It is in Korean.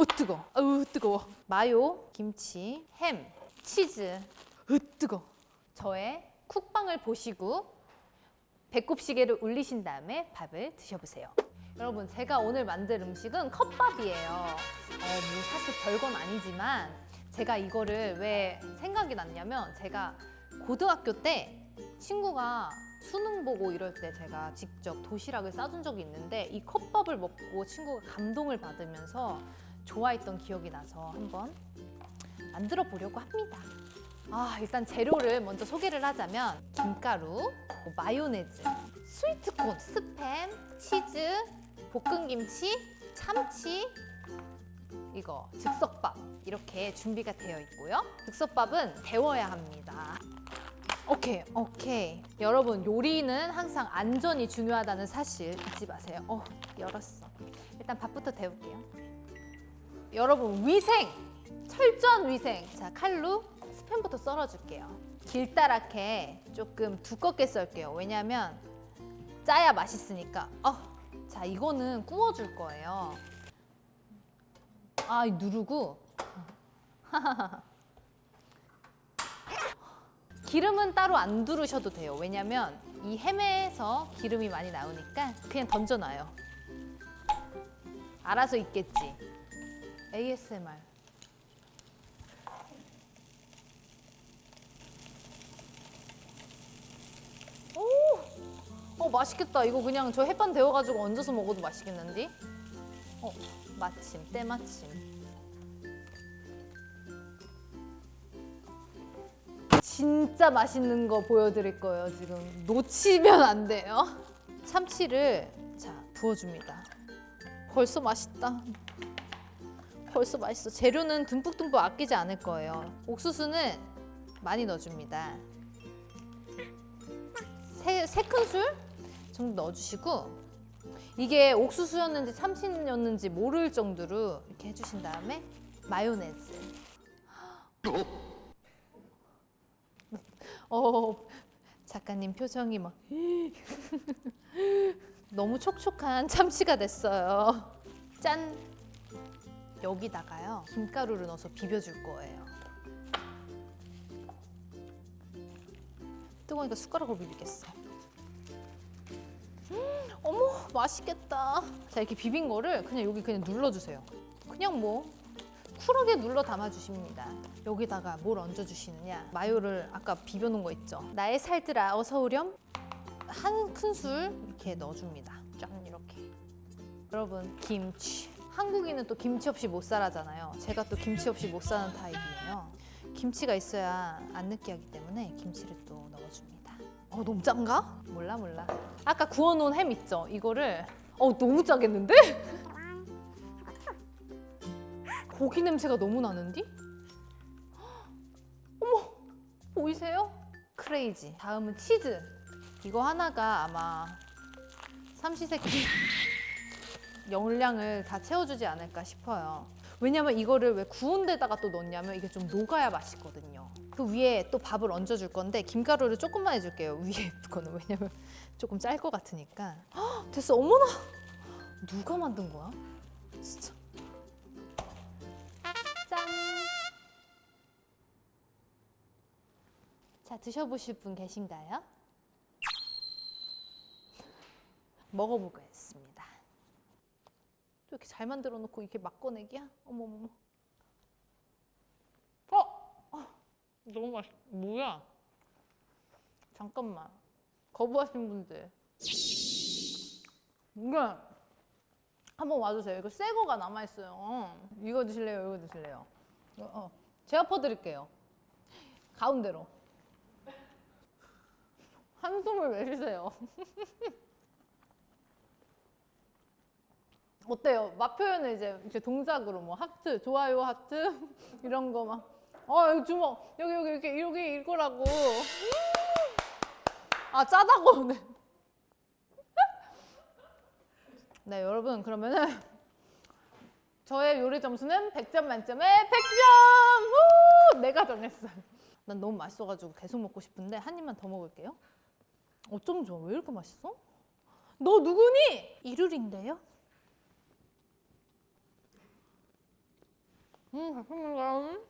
어 뜨거. 아우 뜨거워. 마요, 김치, 햄, 치즈. 으 뜨거. 저의 쿡방을 보시고 배꼽 시계를 울리신 다음에 밥을 드셔보세요. 여러분 제가 오늘 만들 음식은 컵밥이에요. 어, 뭐 사실 별건 아니지만 제가 이거를 왜 생각이 났냐면 제가 고등학교 때 친구가 수능 보고 이럴 때 제가 직접 도시락을 싸준 적이 있는데 이 컵밥을 먹고 친구가 감동을 받으면서 좋아했던 기억이 나서 한번 만들어 보려고 합니다. 아 일단 재료를 먼저 소개를 하자면 김가루, 뭐 마요네즈, 스위트콘, 스팸, 치즈, 볶은김치, 참치, 이거 즉석밥 이렇게 준비가 되어 있고요. 즉석밥은 데워야 합니다. 오케이, 오케이. 여러분 요리는 항상 안전이 중요하다는 사실 잊지 마세요. 어, 열었어. 일단 밥부터 데울게요. 여러분 위생, 철저한 위생. 자 칼로 스팸부터 썰어줄게요. 길다랗게 조금 두껍게 썰게요. 왜냐면 짜야 맛있으니까. 어, 자 이거는 구워줄 거예요. 아 누르고 기름은 따로 안 두르셔도 돼요. 왜냐면 이 햄에서 기름이 많이 나오니까 그냥 던져놔요. 알아서 있겠지. ASMR. 오! 어 맛있겠다. 이거 그냥 저 햇반 데워가지고 얹어서 먹어도 맛있겠는데? 어 마침 때마침. 진짜 맛있는 거 보여드릴 거예요 지금 놓치면 안 돼요 참치를 자 부어줍니다 벌써 맛있다 벌써 맛있어 재료는 듬뿍듬뿍 아끼지 않을 거예요 옥수수는 많이 넣어줍니다 세, 세 큰술 정도 넣어주시고 이게 옥수수였는지 참치였는지 모를 정도로 이렇게 해주신 다음에 마요네즈 어, 작가님 표정이 막 너무 촉촉한 참치가 됐어요. 짠! 여기다가요 김가루를 넣어서 비벼줄 거예요. 뜨거우니까 숟가락으로 비비겠어. 음, 어머 맛있겠다. 자 이렇게 비빈 거를 그냥 여기 그냥 눌러주세요. 그냥 뭐 쿨하게 눌러 담아주십니다. 여기다가 뭘 얹어주시느냐? 마요를 아까 비벼놓은 거 있죠? 나의 살들아 어서 오렴? 한 큰술 이렇게 넣어줍니다. 짠 이렇게. 여러분 김치. 한국인은 또 김치 없이 못 살아잖아요. 제가 또 김치 없이 못 사는 타입이에요. 김치가 있어야 안 느끼하기 때문에 김치를 또 넣어줍니다. 어 너무 짠가? 몰라 몰라. 아까 구워놓은 햄 있죠? 이거를 어 너무 짜겠는데? 고기 냄새가 너무 나는디? 어머 보이세요? 크레이지 다음은 치즈 이거 하나가 아마 삼시세끼 용량을 다 채워주지 않을까 싶어요 왜냐면 이거를 왜 구운 데다가 또 넣냐면 이게 좀 녹아야 맛있거든요 그 위에 또 밥을 얹어줄 건데 김가루를 조금만 해줄게요 위에 거는 왜냐면 조금 짤 것 같으니까 헉, 됐어 어머나 누가 만든 거야? 진짜 짠! 자, 드셔보실 분 계신가요? 먹어보겠습니다. 또 이렇게 잘 만들어 놓고 이렇게 막 꺼내기야? 어머머머. 어! 어! 너무 맛있... 뭐야? 잠깐만. 거부하신 분들. 이게 한번 와주세요. 이거 새 거가 남아있어요. 이거 드실래요? 이거 드실래요? 어, 어. 제가 퍼드릴게요. 가운데로. 한숨을 왜 쉬세요? 어때요? 맛 표현을 이제, 이제 동작으로 뭐 하트, 좋아요 하트 이런 거 막. 어 여기 주먹 여기 여기 이렇게 여기 이거라고. 아 짜다고. 네. 네 여러분 그러면은 저의 요리 점수는 100점 만점에 100점! 후! 내가 정했어요. 난 너무 맛있어가지고 계속 먹고 싶은데 한 입만 더 먹을게요. 어쩜 좋아? 왜 이렇게 맛있어? 너 누구니? 이룰인데요? 음, 맛있는가?